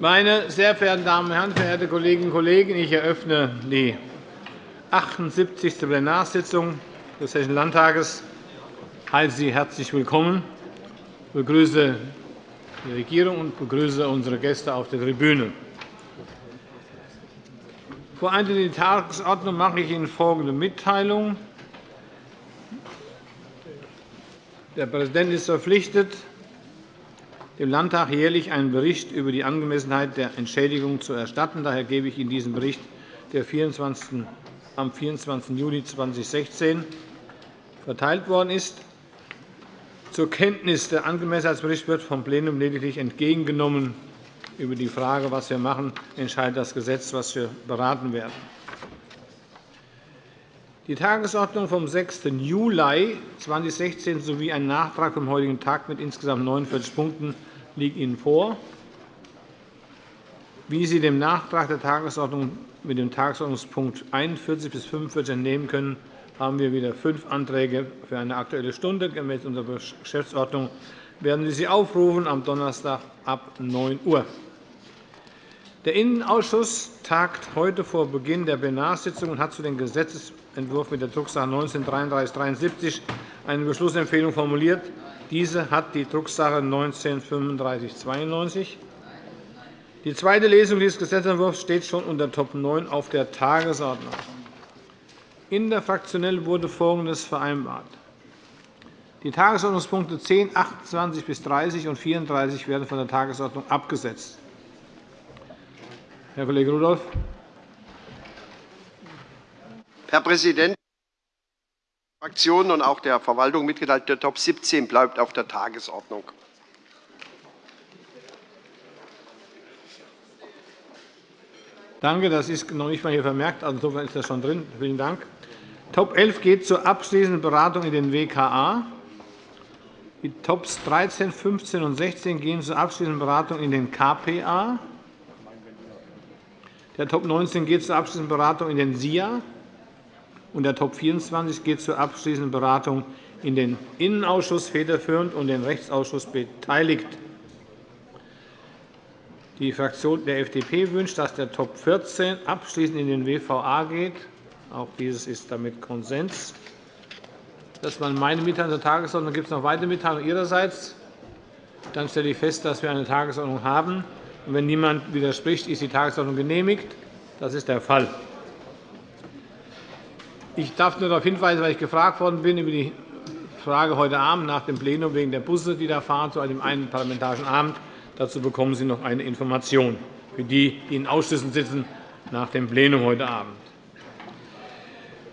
Meine sehr verehrten Damen und Herren, verehrte Kolleginnen und Kollegen! Ich eröffne die 78. Plenarsitzung des Hessischen Landtages. Ich heiße Sie herzlich willkommen, Ich begrüße die Regierung und begrüße unsere Gäste auf der Tribüne. Vor in die Tagesordnung mache ich Ihnen folgende Mitteilung. Der Präsident ist verpflichtet, dem Landtag jährlich einen Bericht über die Angemessenheit der Entschädigung zu erstatten. Daher gebe ich Ihnen diesen Bericht der am 24. Juni 2016 verteilt worden ist. Zur Kenntnis der Angemessenheitsbericht wird vom Plenum lediglich entgegengenommen. Über die Frage, was wir machen, entscheidet das Gesetz, das wir beraten werden. Die Tagesordnung vom 6. Juli 2016 sowie ein Nachtrag vom heutigen Tag mit insgesamt 49 Punkten liegt Ihnen vor. Wie Sie dem Nachtrag der Tagesordnung mit dem Tagesordnungspunkt 41 bis 45 entnehmen können, haben wir wieder fünf Anträge für eine Aktuelle Stunde. Gemäß unserer Geschäftsordnung werden wir sie aufrufen am Donnerstag ab 9 Uhr. Der Innenausschuss tagt heute vor Beginn der Plenarsitzung und hat zu dem Gesetzentwurf mit der Drucksache 19-3373 eine Beschlussempfehlung formuliert. Diese hat die Drucksache 19-3592. Die zweite Lesung dieses Gesetzentwurfs steht schon unter Top 9 auf der Tagesordnung. Interfraktionell wurde Folgendes vereinbart. Die Tagesordnungspunkte 10, 28 bis 30 und 34 werden von der Tagesordnung abgesetzt. Herr Kollege Rudolph. Herr Präsident! Fraktionen und auch der Verwaltung mitgeteilt, der Top 17 bleibt auf der Tagesordnung. Danke. Das ist noch nicht einmal hier vermerkt. Also insofern ist das schon drin. Vielen Dank. Top 11 geht zur abschließenden Beratung in den WKA. Die Tops 13, 15 und 16 gehen zur abschließenden Beratung in den KPA. Der Top 19 geht zur abschließenden Beratung in den SIA. Und der Top 24 geht zur abschließenden Beratung in den Innenausschuss federführend und den Rechtsausschuss beteiligt. Die Fraktion der FDP wünscht, dass der Top 14 abschließend in den WVA geht. Auch dieses ist damit Konsens. Das waren meine Mitteilungen zur Tagesordnung. Gibt es noch weitere Mitteilungen Ihrerseits? Dann stelle ich fest, dass wir eine Tagesordnung haben. Wenn niemand widerspricht, ist die Tagesordnung genehmigt. Das ist der Fall. Ich darf nur darauf hinweisen, weil ich gefragt worden bin über die Frage heute Abend nach dem Plenum wegen der Busse, die da fahren, zu einem einen parlamentarischen Abend. Dazu bekommen Sie noch eine Information für die, die in Ausschüssen sitzen, nach dem Plenum heute Abend.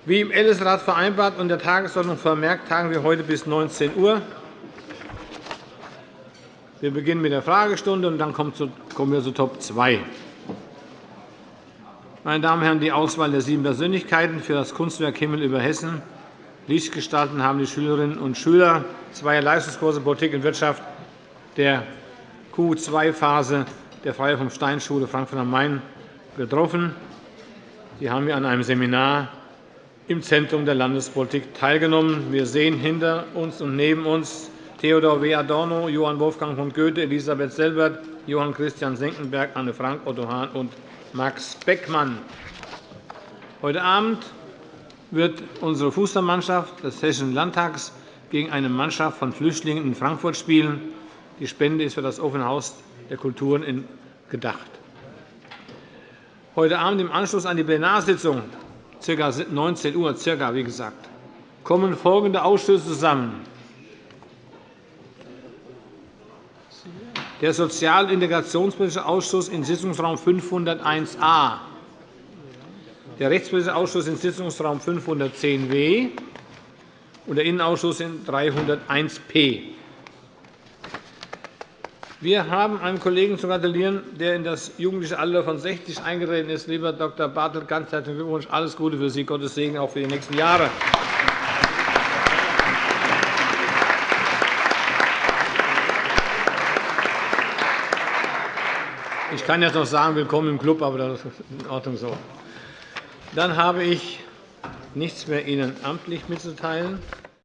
Wie im Ältestenrat vereinbart und der Tagesordnung vermerkt, tagen wir heute bis 19 Uhr. Wir beginnen mit der Fragestunde, und dann kommen wir zu Top 2. Meine Damen und Herren, die Auswahl der sieben Persönlichkeiten für das Kunstwerk Himmel über Hessen Licht gestalten haben die Schülerinnen und Schüler zweier Leistungskurse Politik und Wirtschaft der Q2-Phase der Freie vom Stein-Schule Frankfurt am Main getroffen. Sie haben an einem Seminar im Zentrum der Landespolitik teilgenommen. Wir sehen hinter uns und neben uns Theodor W. Adorno, Johann Wolfgang von Goethe, Elisabeth Selbert, Johann Christian Senckenberg, Anne Frank, Otto Hahn und Max Beckmann. Heute Abend wird unsere Fußballmannschaft des Hessischen Landtags gegen eine Mannschaft von Flüchtlingen in Frankfurt spielen. Die Spende ist für das Offene Haus der Kulturen gedacht. Heute Abend im Anschluss an die Plenarsitzung, ca. 19 Uhr, circa, wie gesagt, kommen folgende Ausschüsse zusammen. Der Sozial- und Integrationspolitische Ausschuss in Sitzungsraum 501a, der Rechtspolitische Ausschuss in Sitzungsraum 510w und der Innenausschuss in 301p. Wir haben einem Kollegen zu gratulieren, der in das jugendliche Alter von 60 eingetreten ist. Lieber Dr. Bartelt, ganz herzlichen Glückwunsch. Alles Gute für Sie. Gottes Segen auch für die nächsten Jahre. Ich kann jetzt noch sagen, willkommen im Club, aber das ist in Ordnung so. Dann habe ich nichts mehr Ihnen amtlich mitzuteilen.